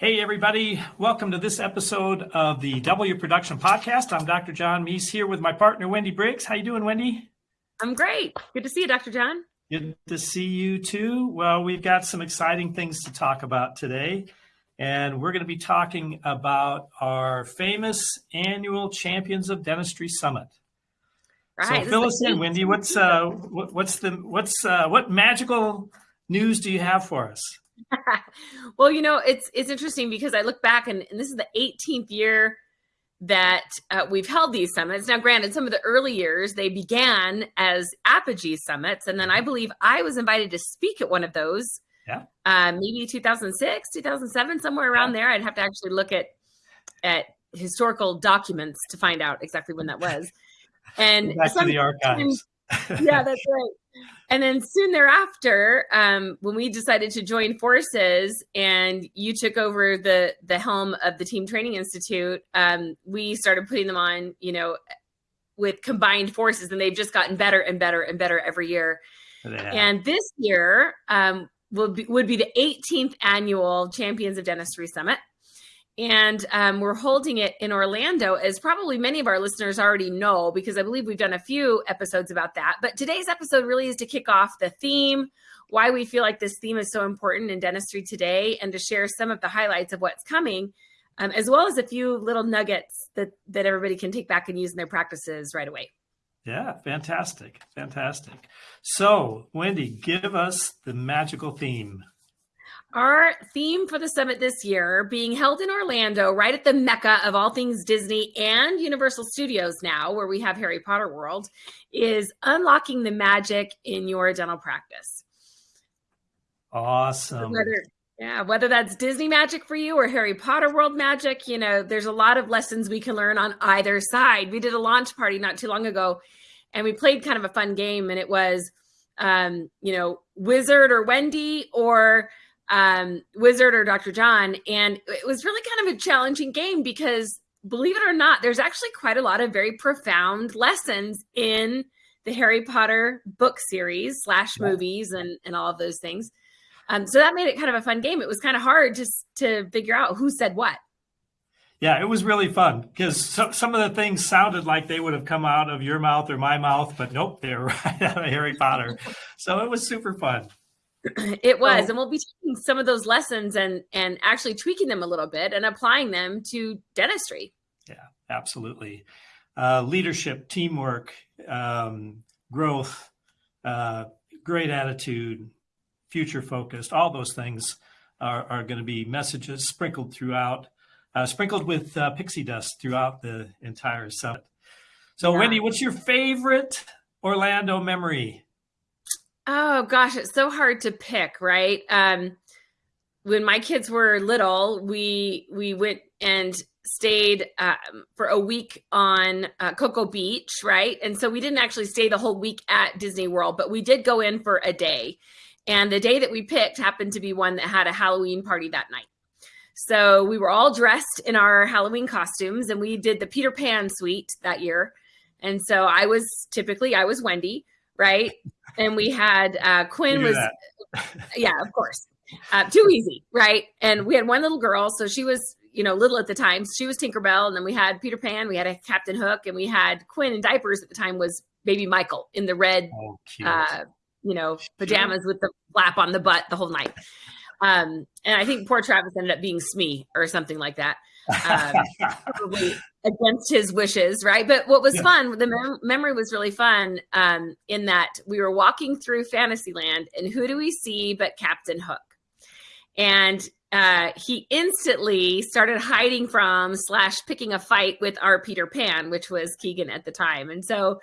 Hey, everybody. Welcome to this episode of the Double Your Production Podcast. I'm Dr. John Meis here with my partner, Wendy Briggs. How you doing, Wendy? I'm great. Good to see you, Dr. John. Good to see you too. Well, we've got some exciting things to talk about today. And we're going to be talking about our famous annual Champions of Dentistry Summit. Right. So fill us in, Wendy. What's uh, what's the what's uh, what magical news do you have for us? well, you know, it's it's interesting because I look back and, and this is the 18th year that uh, we've held these summits. Now, granted, some of the early years they began as Apogee summits, and then I believe I was invited to speak at one of those. Yeah. Uh, maybe 2006, 2007, somewhere around yeah. there. I'd have to actually look at at historical documents to find out exactly when that was. And back to the archives. Yeah, that's right. And then soon thereafter, um, when we decided to join forces and you took over the the helm of the Team Training Institute, um, we started putting them on, you know, with combined forces, and they've just gotten better and better and better every year. Yeah. And this year um, will be, would be the 18th annual Champions of Dentistry Summit and um, we're holding it in Orlando, as probably many of our listeners already know, because I believe we've done a few episodes about that. But today's episode really is to kick off the theme, why we feel like this theme is so important in dentistry today, and to share some of the highlights of what's coming, um, as well as a few little nuggets that that everybody can take back and use in their practices right away. Yeah, fantastic, fantastic. So, Wendy, give us the magical theme. Our theme for the summit this year, being held in Orlando, right at the mecca of all things Disney and Universal Studios now, where we have Harry Potter World, is unlocking the magic in your dental practice. Awesome. Whether, yeah, whether that's Disney magic for you or Harry Potter World magic, you know, there's a lot of lessons we can learn on either side. We did a launch party not too long ago, and we played kind of a fun game, and it was, um, you know, Wizard or Wendy or um, Wizard or Dr. John. And it was really kind of a challenging game because, believe it or not, there's actually quite a lot of very profound lessons in the Harry Potter book series slash movies and, and all of those things. Um, so that made it kind of a fun game. It was kind of hard just to figure out who said what. Yeah, it was really fun because so, some of the things sounded like they would have come out of your mouth or my mouth, but nope, they were right out of Harry Potter. so it was super fun. It was, oh. and we'll be taking some of those lessons and and actually tweaking them a little bit and applying them to dentistry. Yeah, absolutely. Uh, leadership, teamwork, um, growth, uh, great attitude, future focused. All those things are, are going to be messages sprinkled throughout, uh, sprinkled with uh, pixie dust throughout the entire summit. So, yeah. Wendy, what's your favorite Orlando memory? Oh gosh, it's so hard to pick, right? Um, when my kids were little, we we went and stayed um, for a week on uh, Cocoa Beach, right? And so we didn't actually stay the whole week at Disney World, but we did go in for a day. And the day that we picked happened to be one that had a Halloween party that night. So we were all dressed in our Halloween costumes and we did the Peter Pan suite that year. And so I was typically I was Wendy, right? and we had uh, Quinn was, yeah, of course, uh, too easy, right? And we had one little girl, so she was, you know, little at the time. She was Tinkerbell, and then we had Peter Pan, we had a Captain Hook, and we had Quinn in diapers at the time was Baby Michael in the red, oh, uh, you know, pajamas with the flap on the butt the whole night. Um, and I think poor Travis ended up being Smee or something like that. Um, probably against his wishes, right? But what was yeah. fun, the mem- memory was really fun um, in that we were walking through Fantasyland, and who do we see but Captain Hook? And uh, he instantly started hiding from slash picking a fight with our Peter Pan, which was Keegan at the time. And so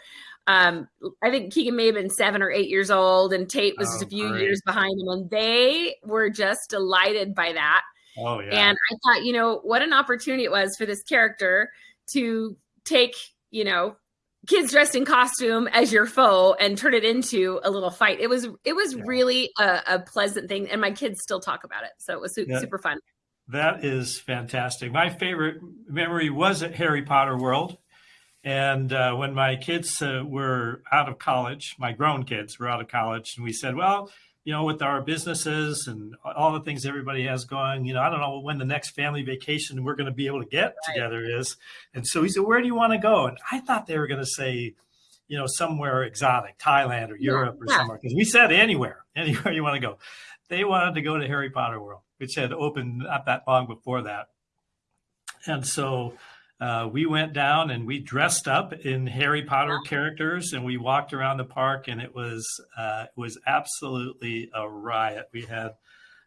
um, I think Keegan may have been seven or eight years old, and Tate was oh, just a few great. years behind him, and they were just delighted by that. Oh, yeah. And I thought, you know, what an opportunity it was for this character to take, you know, kids dressed in costume as your foe and turn it into a little fight. It was it was yeah. really a, a, pleasant thing, and my kids still talk about it, so it was su- yeah. super fun. That is fantastic. My favorite memory was at Harry Potter World, and uh, when my kids uh, were out of college, my grown kids were out of college, and we said, well you know, with our businesses and all the things everybody has going, you know, I don't know when the next family vacation we're going to be able to get right. together is. And so he said, Where do you want to go? And I thought they were going to say, you know, somewhere exotic, Thailand or Europe yeah. or somewhere. Because we said anywhere, anywhere you want to go. They wanted to go to Harry Potter World, which had opened not that long before that. And so uh, we went down and we dressed up in Harry Potter characters and we walked around the park and it was uh, it was absolutely a riot. We had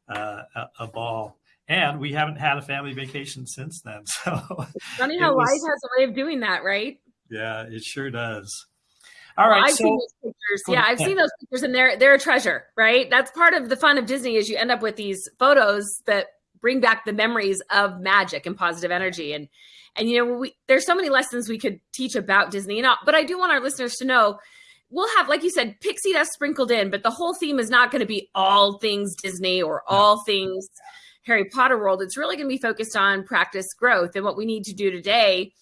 uh, a, a, ball and we haven't had a family vacation since then. So it's funny how was, life has a way of doing that, right? Yeah, it sure does. All right, well, I've so, seen those pictures. Yeah, I've seen those pictures, and they're they're a treasure, right? That's part of the fun of Disney is you end up with these photos that bring back the memories of magic and positive energy. And and you know, we, there's so many lessons we could teach about Disney. And but I do want our listeners to know we'll have, like you said, pixie dust sprinkled in, but the whole theme is not going to be all things Disney or all things Harry Potter world. It's really going to be focused on practice growth and what we need to do today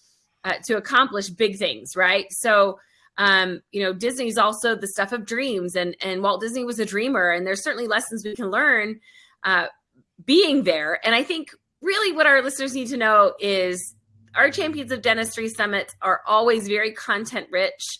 uh, to accomplish big things, right? So, um, you know, Disney's also the stuff of dreams, and and Walt Disney was a dreamer, and there's certainly lessons we can learn uh, being there. And I think really what our listeners need to know is our Champions of Dentistry summits are always very content rich,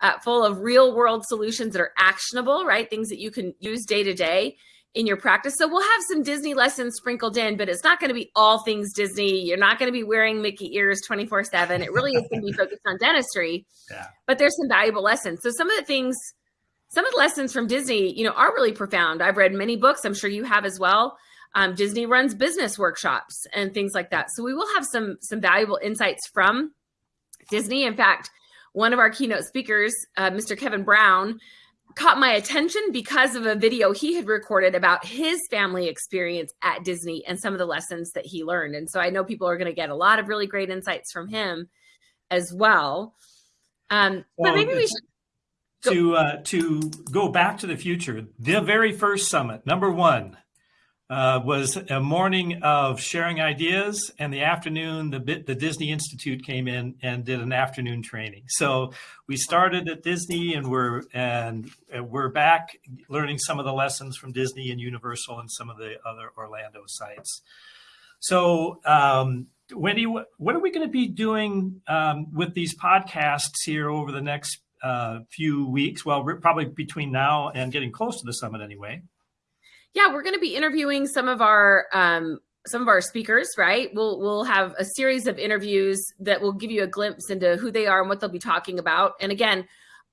uh, full of real world solutions that are actionable, right? Things that you can use day to day in your practice. So we'll have some Disney lessons sprinkled in, but it's not going to be all things Disney. You're not going to be wearing Mickey ears 24 7. It really is going to be focused on dentistry. Yeah. But there's some valuable lessons. So some of the things, some of the lessons from Disney, you know, are really profound. I've read many books. I'm sure you have as well. Um, Disney runs business workshops and things like that. So we will have some some valuable insights from Disney. In fact, one of our keynote speakers, uh, Mr. Kevin Brown, caught my attention because of a video he had recorded about his family experience at Disney and some of the lessons that he learned. And so I know people are going to get a lot of really great insights from him as well. Um, well, but maybe we should to uh, to go back to the future. The very first summit, number one, uh, was a morning of sharing ideas, and the afternoon, the the Disney Institute came in and did an afternoon training. So we started at Disney, and we're and we're back learning some of the lessons from Disney and Universal and some of the other Orlando sites. So. Um, Wendy, what are we going to be doing um, with these podcasts here over the next uh, few weeks? Well, probably between now and getting close to the summit, anyway yeah, we're going to be interviewing some of our um, some of our speakers, right? We'll we'll have a series of interviews that will give you a glimpse into who they are and what they'll be talking about. And again,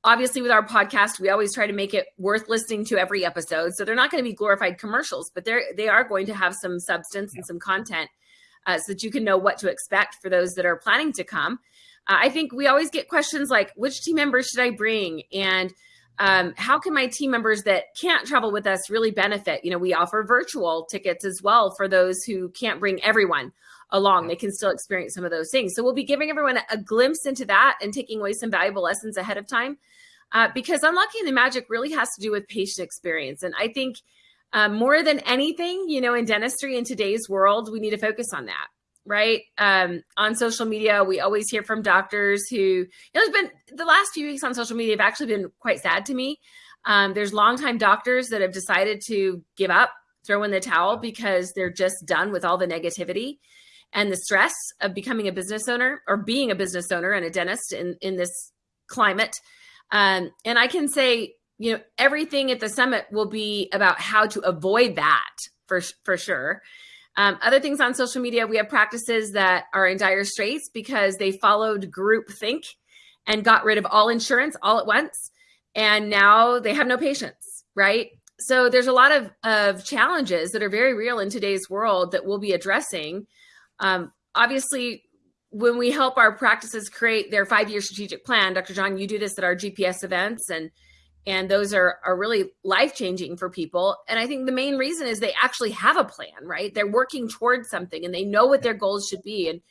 obviously with our podcast, we always try to make it worth listening to every episode. So they're not going to be glorified commercials, but they're they are going to have some substance and some content uh, so that you can know what to expect for those that are planning to come. Uh, I think we always get questions like, which team members should I bring? And um, how can my team members that can't travel with us really benefit? You know, we offer virtual tickets as well for those who can't bring everyone along. They can still experience some of those things. So we'll be giving everyone a, glimpse into that and taking away some valuable lessons ahead of time. Uh, because unlocking the magic really has to do with patient experience. And I think um, more than anything, you know, in dentistry in today's world, we need to focus on that right? Um, on social media, we always hear from doctors who, you know, it's been the last few weeks on social media have actually been quite sad to me. Um, there's longtime doctors that have decided to give up, throw in the towel because they're just done with all the negativity and the stress of becoming a business owner or being a business owner and a dentist in, in this climate. Um, and I can say, you know, everything at the summit will be about how to avoid that for, for sure. Um, other things on social media, we have practices that are in dire straits because they followed group think and got rid of all insurance all at once. And now they have no patients, right? So there's a lot of, of challenges that are very real in today's world that we'll be addressing. Um, obviously, when we help our practices create their five year strategic plan, Dr. John, you do this at our GPS events and and those are are really life changing for people. And i think the main reason is they actually have a plan right? They're working towards something and they know what their goals should be. And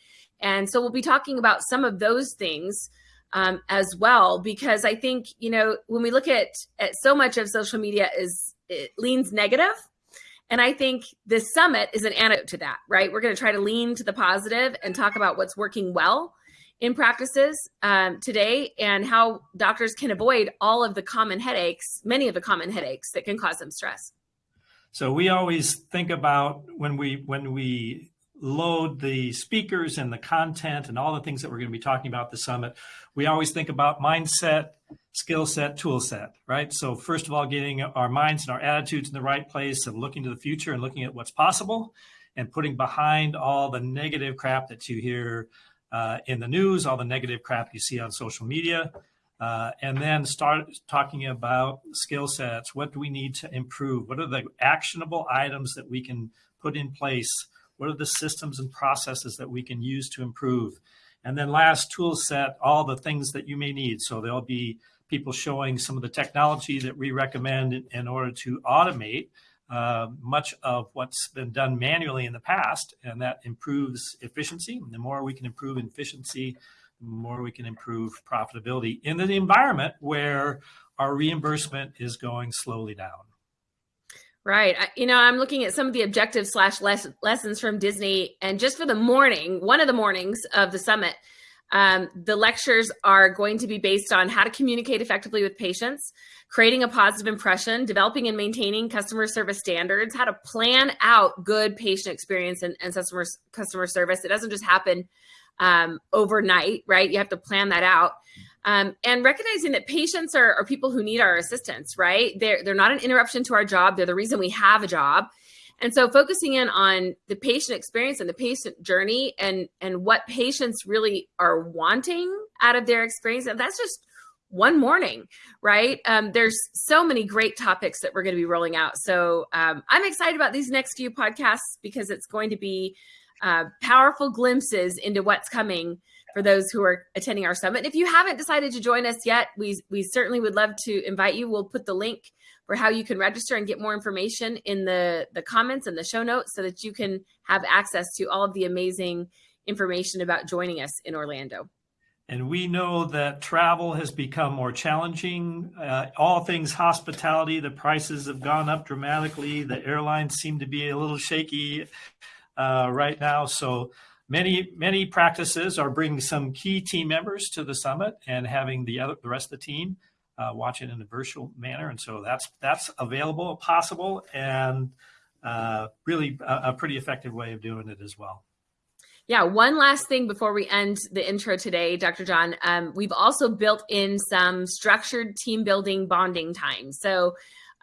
and so we'll be talking about some of those things um, as well because i think you know when we look at at so much of social media is it leans negative. And i think this summit is an antidote to that right? We're going to try to lean to the positive and talk about what's working well in practices um, today and how doctors can avoid all of the common headaches, many of the common headaches that can cause them stress. So we always think about when we when we load the speakers and the content and all the things that we're going to be talking about the summit, we always think about mindset, skill set, tool set, right? So first of all, getting our minds and our attitudes in the right place of looking to the future and looking at what's possible and putting behind all the negative crap that you hear uh, in the news, all the negative crap you see on social media, uh, and then start talking about skill sets. What do we need to improve? What are the actionable items that we can put in place? What are the systems and processes that we can use to improve? And then last tool set, all the things that you may need. So there'll be people showing some of the technology that we recommend in, in order to automate uh, much of what's been done manually in the past, and that improves efficiency. And the more we can improve efficiency, the more we can improve profitability in the environment where our reimbursement is going slowly down. Right. You know, I'm looking at some of the objectives slash lessons from Disney, and just for the morning, one of the mornings of the summit, um, the lectures are going to be based on how to communicate effectively with patients, creating a positive impression, developing and maintaining customer service standards, how to plan out good patient experience and, and customer customer service. It doesn't just happen um, overnight, right? You have to plan that out. Um, and recognizing that patients are, are people who need our assistance, right? They're, they're not an interruption to our job. They're the reason we have a job. And so focusing in on the patient experience and the patient journey and, and what patients really are wanting out of their experience. And that's just one morning, right? Um, there's so many great topics that we're going to be rolling out. So um, I'm excited about these next few podcasts because it's going to be uh, powerful glimpses into what's coming for those who are attending our summit. If you haven't decided to join us yet, we, we certainly would love to invite you. We'll put the link for how you can register and get more information in the, the comments and the show notes so that you can have access to all of the amazing information about joining us in Orlando. And we know that travel has become more challenging. Uh, all things hospitality, the prices have gone up dramatically. The airlines seem to be a little shaky uh, right now. So many many practices are bringing some key team members to the summit and having the other the rest of the team uh, watch it in a virtual manner. And so that's that's available, possible, and uh, really a, a pretty effective way of doing it as well. Yeah, one last thing before we end the intro today, Dr. John. Um, we've also built in some structured team building bonding time. So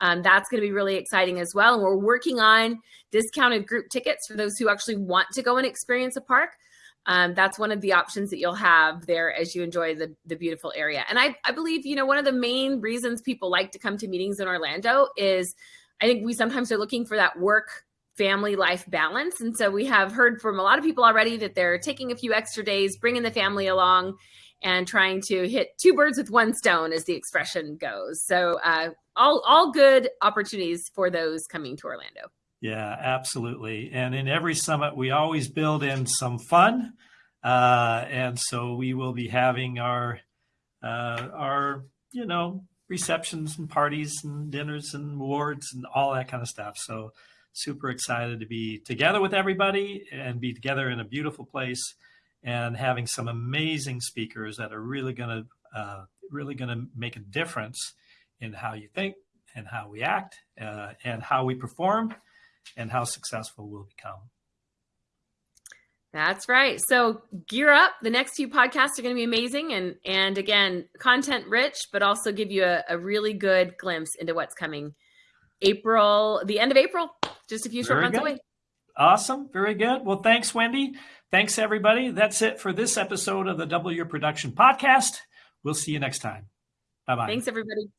um, that's going to be really exciting as well. And we're working on discounted group tickets for those who actually want to go and experience a park. Um, that's one of the options that you'll have there as you enjoy the, the beautiful area. And I, I believe, you know, one of the main reasons people like to come to meetings in Orlando is I think we sometimes are looking for that work family life balance. And so we have heard from a lot of people already that they're taking a few extra days, bringing the family along and trying to hit two birds with one stone as the expression goes. So uh, all all good opportunities for those coming to Orlando. Yeah, absolutely. And in every summit, we always build in some fun, uh, and so we will be having our uh, our you know receptions and parties and dinners and awards and all that kind of stuff. So super excited to be together with everybody and be together in a beautiful place and having some amazing speakers that are really going to uh, really going to make a difference in how you think and how we act uh, and how we perform and how successful we'll become. That's right. So gear up. The next few podcasts are going to be amazing and and again, content rich, but also give you a, a really good glimpse into what's coming. April, the end of April, just a few short months good. away. Awesome. Very good. Well, thanks, Wendy. Thanks, everybody. That's it for this episode of the Double Your Production podcast. We'll see you next time. Bye bye. Thanks, everybody.